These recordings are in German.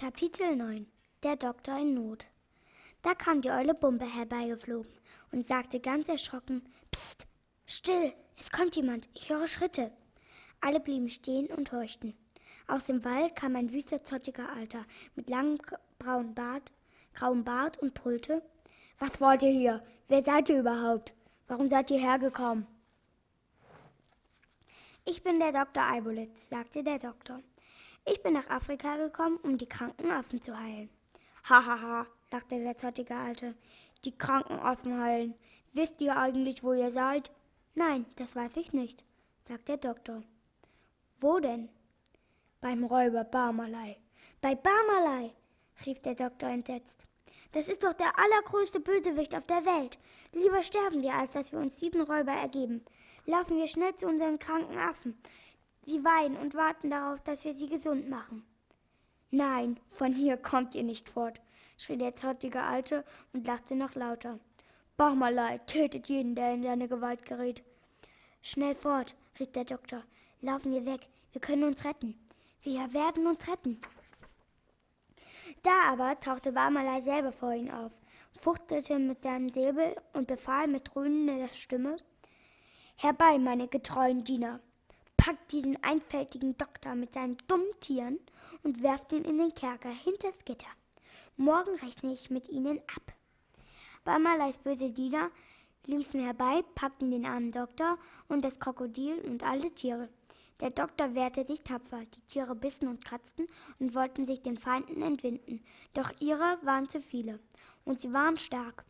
Kapitel 9 Der Doktor in Not Da kam die Eule Bumpe herbeigeflogen und sagte ganz erschrocken: Psst, still, es kommt jemand, ich höre Schritte. Alle blieben stehen und horchten. Aus dem Wald kam ein wüster, zottiger Alter mit langem braunen Bart, grauem Bart und brüllte: Was wollt ihr hier? Wer seid ihr überhaupt? Warum seid ihr hergekommen? Ich bin der Doktor Eibolitz, sagte der Doktor. Ich bin nach Afrika gekommen, um die kranken Affen zu heilen. Hahaha, ha, ha, lachte der zottige Alte. Die kranken Affen heilen. Wisst ihr eigentlich, wo ihr seid? Nein, das weiß ich nicht, sagt der Doktor. Wo denn? Beim Räuber Barmalei. Bei Barmalei, rief der Doktor entsetzt. Das ist doch der allergrößte Bösewicht auf der Welt. Lieber sterben wir, als dass wir uns diesem Räuber ergeben. Laufen wir schnell zu unseren kranken Affen. Sie weinen und warten darauf, dass wir sie gesund machen. Nein, von hier kommt ihr nicht fort, schrie der zottige Alte und lachte noch lauter. Bachmalei tötet jeden, der in seine Gewalt gerät. Schnell fort, rief der Doktor. Laufen wir weg, wir können uns retten. Wir werden uns retten. Da aber tauchte Barmalei selber vor ihn auf, fuchtelte mit seinem Säbel und befahl mit dröhnender Stimme Herbei, meine getreuen Diener, packt diesen einfältigen Doktor mit seinen dummen Tieren und werft ihn in den Kerker hinters Gitter. Morgen rechne ich mit ihnen ab. Barmaleis böse Diener liefen herbei, packten den armen Doktor und das Krokodil und alle Tiere. Der Doktor wehrte sich tapfer, die Tiere bissen und kratzten und wollten sich den Feinden entwinden, doch ihre waren zu viele, und sie waren stark.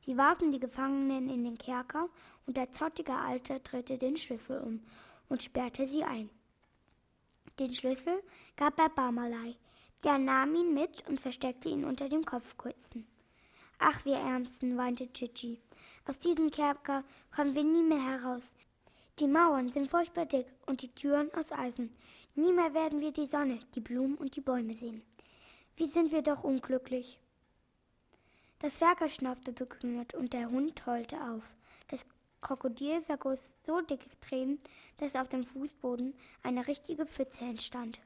Sie warfen die Gefangenen in den Kerker, und der zottige Alte drehte den Schlüssel um und sperrte sie ein. Den Schlüssel gab er Barmalei, der nahm ihn mit und versteckte ihn unter dem Kopfkissen. Ach, wir Ärmsten, weinte Chichi. Aus diesem Kerker kommen wir nie mehr heraus. Die Mauern sind furchtbar dick und die Türen aus Eisen. Nie mehr werden wir die Sonne, die Blumen und die Bäume sehen. Wie sind wir doch unglücklich. Das Ferkel schnaufte bekümmert und der Hund heulte auf. Das Krokodil vergoss so dicke Tränen, dass auf dem Fußboden eine richtige Pfütze entstand.